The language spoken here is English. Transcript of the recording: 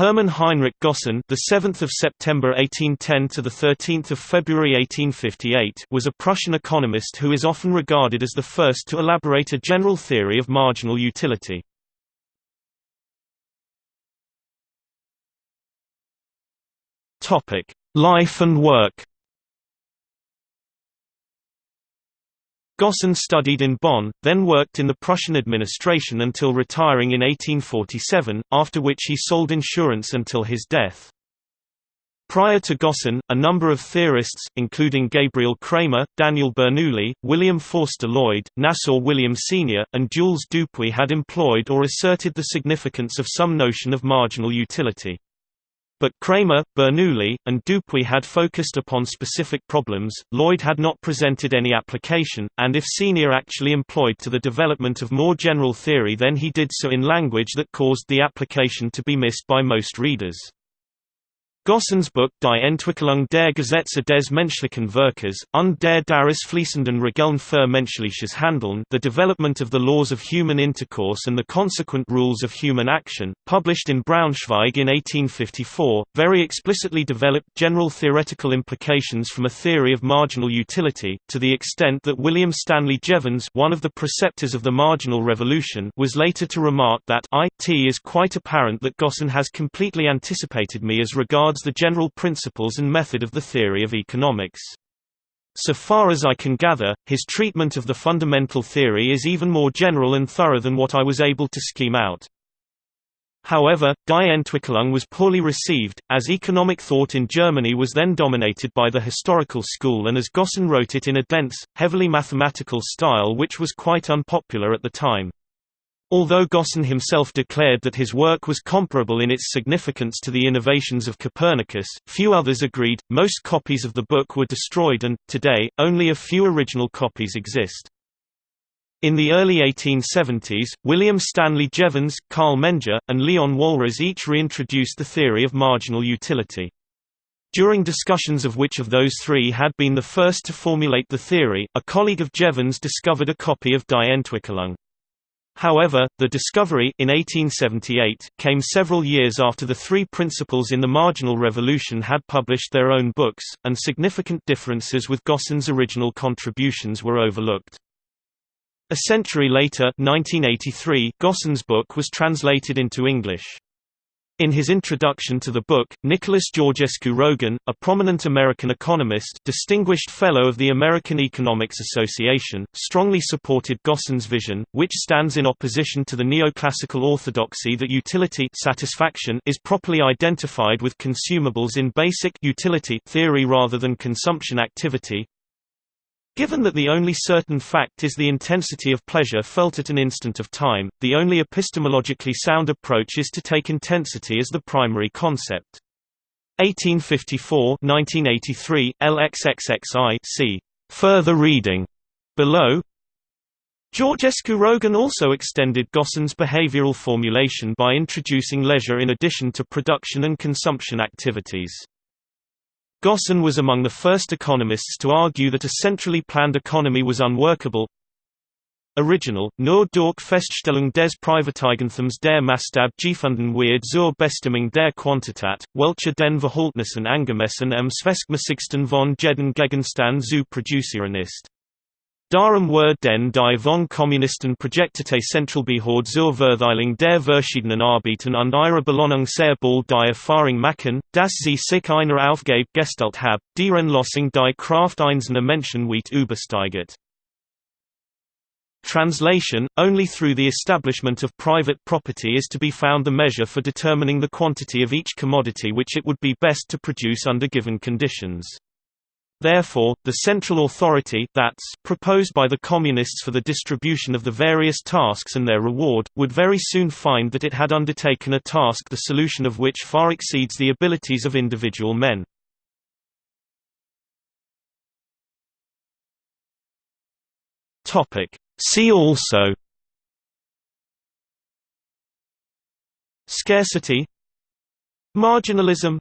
Hermann Heinrich Gossen, the 7th of September 1810 to the 13th of February 1858, was a Prussian economist who is often regarded as the first to elaborate a general theory of marginal utility. Topic: Life and work. Gossen studied in Bonn, then worked in the Prussian administration until retiring in 1847, after which he sold insurance until his death. Prior to Gossen, a number of theorists, including Gabriel Cramer, Daniel Bernoulli, William Forster Lloyd, Nassau William Senior, and Jules Dupuit had employed or asserted the significance of some notion of marginal utility. But Cramer, Bernoulli, and Dupuit had focused upon specific problems, Lloyd had not presented any application, and if Senior actually employed to the development of more general theory then he did so in language that caused the application to be missed by most readers. Gossen's Book Die Entwicklung der Gesetze des menschlichen Verkehrs, und der daraus fließenden Regeln für menschliches Handeln The Development of the Laws of Human Intercourse and the Consequent Rules of Human Action, published in Braunschweig in 1854, very explicitly developed general theoretical implications from a theory of marginal utility, to the extent that William Stanley Jevons one of the preceptors of the marginal revolution was later to remark that it is quite apparent that Gossen has completely anticipated me as regards the general principles and method of the theory of economics. So far as I can gather, his treatment of the fundamental theory is even more general and thorough than what I was able to scheme out. However, Die Entwicklung was poorly received, as economic thought in Germany was then dominated by the historical school and as Gossen wrote it in a dense, heavily mathematical style which was quite unpopular at the time. Although Gossen himself declared that his work was comparable in its significance to the innovations of Copernicus, few others agreed. Most copies of the book were destroyed and, today, only a few original copies exist. In the early 1870s, William Stanley Jevons, Carl Menger, and Leon Walras each reintroduced the theory of marginal utility. During discussions of which of those three had been the first to formulate the theory, a colleague of Jevons discovered a copy of Die Entwicklung. However, the discovery in 1878 came several years after the three principals in the Marginal Revolution had published their own books, and significant differences with Gossen's original contributions were overlooked. A century later 1983, Gossen's book was translated into English. In his introduction to the book, Nicholas Georgescu Roegen, a prominent American economist distinguished Fellow of the American Economics Association, strongly supported Gossen's vision, which stands in opposition to the neoclassical orthodoxy that utility satisfaction is properly identified with consumables in basic utility theory rather than consumption activity, Given that the only certain fact is the intensity of pleasure felt at an instant of time, the only epistemologically sound approach is to take intensity as the primary concept. 1854-1983, LXXXI see further reading below. Georgescu Roegen also extended Gossen's behavioral formulation by introducing leisure in addition to production and consumption activities. Gossen was among the first economists to argue that a centrally planned economy was unworkable. Original, nur durch Feststellung des Privateigentums der Maßstab gefunden wird zur Bestimmung der Quantität, welche den Verhältnissen angemessen am zweckmäßigsten von jeden Gegenstand zu produzieren ist. Darum were den die von Kommunisten Projektete Zentralbehörde zur Verteilung der verschiedenen Arbeiten und ihrer Belohnung sehr bald die Erfahrung machen, dass sie sich einer Aufgabe gestellt haben, deren Lossing die Kraft einzelner Menschen weit übersteigt. Translation, only through the establishment of private property is to be found the measure for determining the quantity of each commodity which it would be best to produce under given conditions. Therefore, the central authority that's proposed by the Communists for the distribution of the various tasks and their reward, would very soon find that it had undertaken a task the solution of which far exceeds the abilities of individual men. See also Scarcity Marginalism